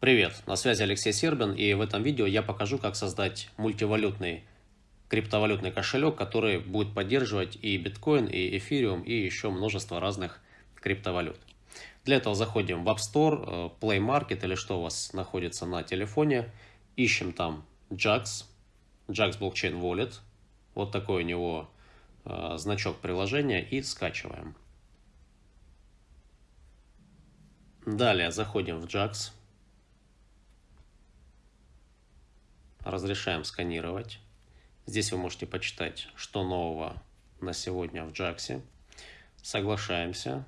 Привет, на связи Алексей Сербин и в этом видео я покажу, как создать мультивалютный криптовалютный кошелек, который будет поддерживать и биткоин, и эфириум, и еще множество разных криптовалют. Для этого заходим в App Store, э, Play Market или что у вас находится на телефоне, ищем там JAX, JAX Blockchain Wallet, вот такой у него э, значок приложения и скачиваем. Далее заходим в JAX. Разрешаем сканировать. Здесь вы можете почитать, что нового на сегодня в JAX. Соглашаемся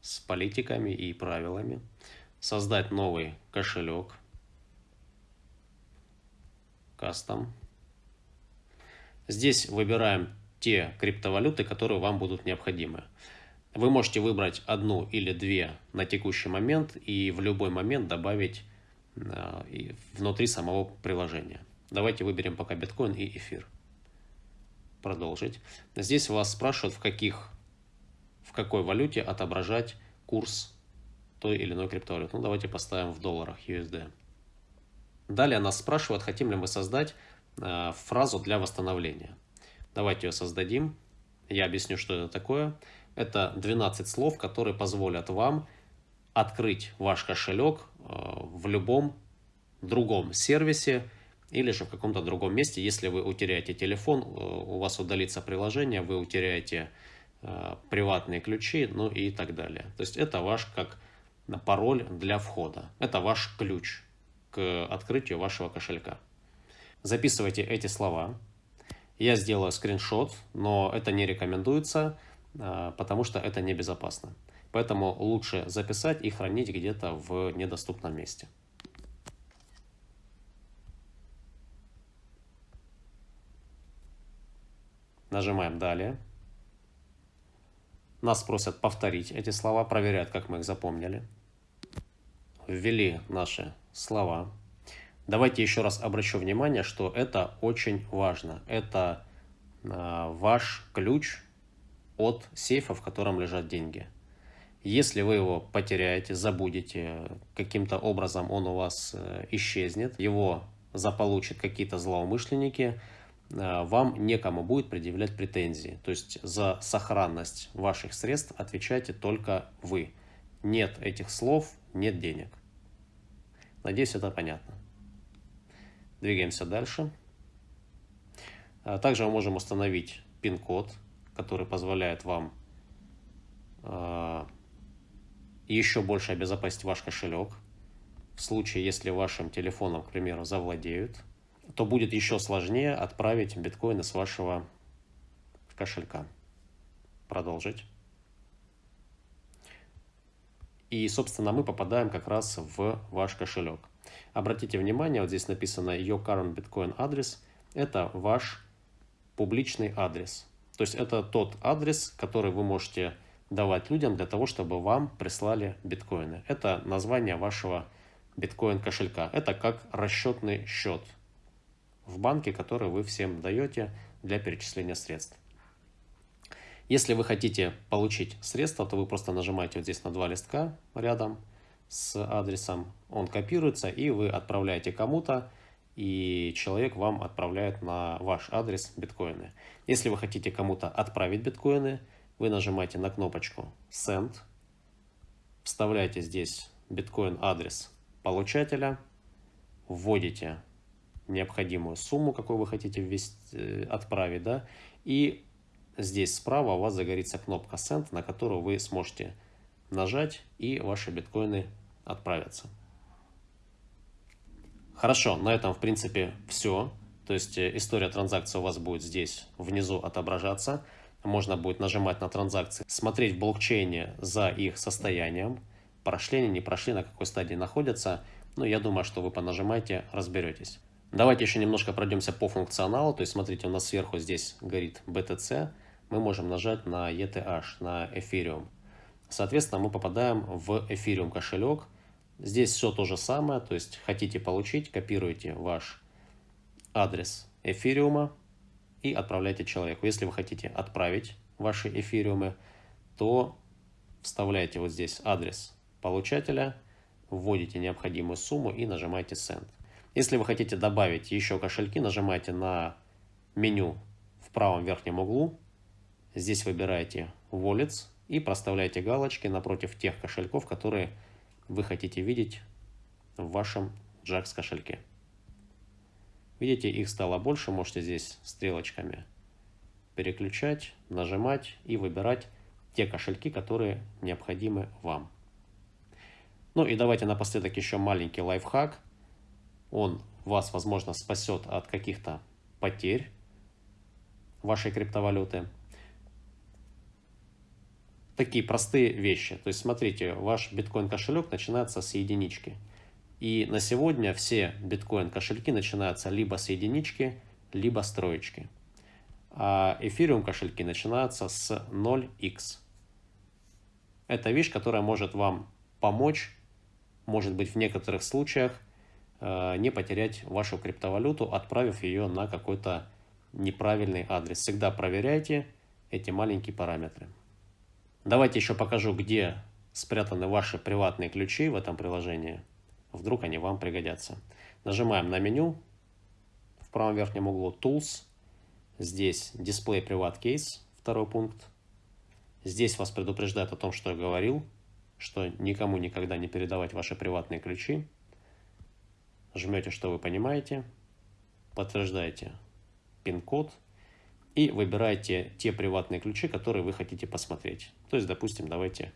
с политиками и правилами. Создать новый кошелек. Кастом. Здесь выбираем те криптовалюты, которые вам будут необходимы. Вы можете выбрать одну или две на текущий момент и в любой момент добавить внутри самого приложения. Давайте выберем пока биткоин и эфир. Продолжить. Здесь вас спрашивают, в, каких, в какой валюте отображать курс той или иной криптовалюты. Ну, давайте поставим в долларах USD. Далее нас спрашивают, хотим ли мы создать э, фразу для восстановления. Давайте ее создадим. Я объясню, что это такое. Это 12 слов, которые позволят вам открыть ваш кошелек э, в любом другом сервисе или же в каком-то другом месте. Если вы утеряете телефон, э, у вас удалится приложение, вы утеряете э, приватные ключи, ну и так далее. То есть это ваш как пароль для входа. Это ваш ключ к открытию вашего кошелька. Записывайте эти слова. Я сделаю скриншот, но это не рекомендуется. Потому что это небезопасно. Поэтому лучше записать и хранить где-то в недоступном месте. Нажимаем «Далее». Нас просят повторить эти слова, проверяют, как мы их запомнили. Ввели наши слова. Давайте еще раз обращу внимание, что это очень важно. Это э, ваш ключ от сейфа, в котором лежат деньги. Если вы его потеряете, забудете, каким-то образом он у вас э, исчезнет, его заполучат какие-то злоумышленники, э, вам некому будет предъявлять претензии. То есть за сохранность ваших средств отвечаете только вы. Нет этих слов, нет денег. Надеюсь, это понятно. Двигаемся дальше. А также мы можем установить пин-код который позволяет вам еще больше обезопасить ваш кошелек. В случае, если вашим телефоном, к примеру, завладеют, то будет еще сложнее отправить биткоины с вашего кошелька. Продолжить. И, собственно, мы попадаем как раз в ваш кошелек. Обратите внимание, вот здесь написано Your Current Bitcoin адрес. Это ваш публичный адрес. То есть это тот адрес, который вы можете давать людям для того, чтобы вам прислали биткоины. Это название вашего биткоин кошелька. Это как расчетный счет в банке, который вы всем даете для перечисления средств. Если вы хотите получить средства, то вы просто нажимаете вот здесь на два листка рядом с адресом. Он копируется и вы отправляете кому-то и человек вам отправляет на ваш адрес биткоины. Если вы хотите кому-то отправить биткоины, вы нажимаете на кнопочку Send, вставляете здесь биткоин адрес получателя, вводите необходимую сумму, какую вы хотите ввести, э, отправить, да, и здесь справа у вас загорится кнопка Send, на которую вы сможете нажать, и ваши биткоины отправятся. Хорошо, на этом, в принципе, все. То есть э, история транзакции у вас будет здесь внизу отображаться. Можно будет нажимать на транзакции, смотреть в блокчейне за их состоянием. Прошли они, не прошли, на какой стадии находятся. Ну, я думаю, что вы понажимаете, разберетесь. Давайте еще немножко пройдемся по функционалу. То есть, смотрите, у нас сверху здесь горит BTC. Мы можем нажать на ETH, на Ethereum. Соответственно, мы попадаем в Ethereum кошелек. Здесь все то же самое, то есть хотите получить, копируете ваш адрес эфириума и отправляйте человеку. Если вы хотите отправить ваши эфириумы, то вставляете вот здесь адрес получателя вводите необходимую сумму и нажимаете Send. Если вы хотите добавить еще кошельки, нажимаете на меню в правом верхнем углу. Здесь выбираете Wallets и проставляете галочки напротив тех кошельков, которые вы хотите видеть в вашем JAX кошельке. Видите, их стало больше, можете здесь стрелочками переключать, нажимать и выбирать те кошельки, которые необходимы вам. Ну и давайте напоследок еще маленький лайфхак. Он вас, возможно, спасет от каких-то потерь вашей криптовалюты. Такие простые вещи. То есть, смотрите, ваш биткоин кошелек начинается с единички. И на сегодня все биткоин кошельки начинаются либо с единички, либо с троечки. А эфириум кошельки начинаются с 0x. Это вещь, которая может вам помочь, может быть в некоторых случаях, э, не потерять вашу криптовалюту, отправив ее на какой-то неправильный адрес. Всегда проверяйте эти маленькие параметры. Давайте еще покажу, где спрятаны ваши приватные ключи в этом приложении. Вдруг они вам пригодятся. Нажимаем на меню в правом верхнем углу Tools. Здесь Display Private Case, второй пункт. Здесь вас предупреждает о том, что я говорил, что никому никогда не передавать ваши приватные ключи. Жмете, что вы понимаете, подтверждаете пин-код и выбираете те приватные ключи, которые вы хотите посмотреть. То есть, допустим, давайте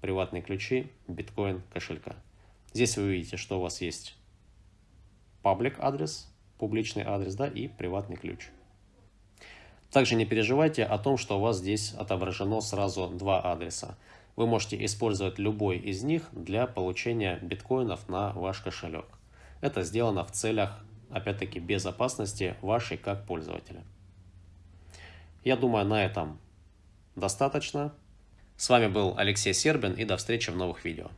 приватные ключи биткоин кошелька. Здесь вы видите, что у вас есть паблик адрес, публичный адрес, да, и приватный ключ. Также не переживайте о том, что у вас здесь отображено сразу два адреса. Вы можете использовать любой из них для получения биткоинов на ваш кошелек. Это сделано в целях, опять-таки, безопасности вашей как пользователя. Я думаю, на этом достаточно. С вами был Алексей Сербин и до встречи в новых видео.